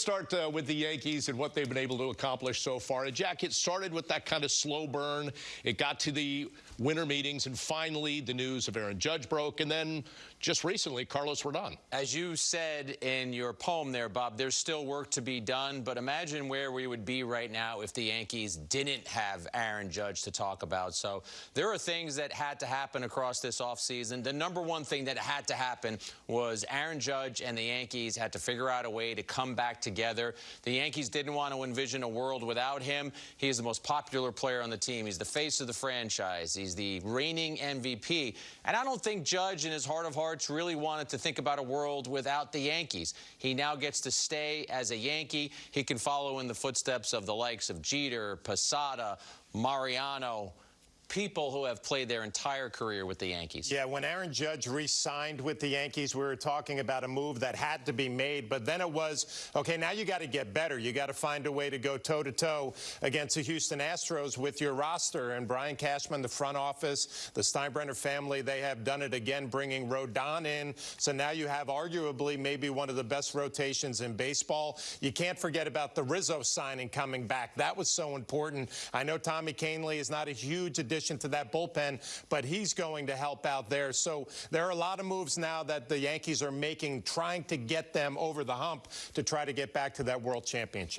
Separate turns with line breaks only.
let's start uh, with the Yankees and what they've been able to accomplish so far. And Jack, it started with that kind of slow burn. It got to the winter meetings, and finally the news of Aaron Judge broke, and then just recently, Carlos Rodon.
As you said in your poem there, Bob, there's still work to be done, but imagine where we would be right now if the Yankees didn't have Aaron Judge to talk about. So there are things that had to happen across this offseason. The number one thing that had to happen was Aaron Judge and the Yankees had to figure out a way to come back together. The Yankees didn't want to envision a world without him. He is the most popular player on the team. He's the face of the franchise. He's the reigning MVP. And I don't think Judge, in his heart of hearts, really wanted to think about a world without the Yankees. He now gets to stay as a Yankee. He can follow in the footsteps of the likes of Jeter, Posada, Mariano, people who have played their entire career with the Yankees.
Yeah, when Aaron Judge re-signed with the Yankees, we were talking about a move that had to be made, but then it was, okay, now you got to get better. You got to find a way to go toe-to-toe -toe against the Houston Astros with your roster. And Brian Cashman, the front office, the Steinbrenner family, they have done it again, bringing Rodon in. So now you have arguably maybe one of the best rotations in baseball. You can't forget about the Rizzo signing coming back. That was so important. I know Tommy Kahnle is not a huge addition addition to that bullpen, but he's going to help out there. So there are a lot of moves now that the Yankees are making, trying to get them over the hump to try to get back to that world championship.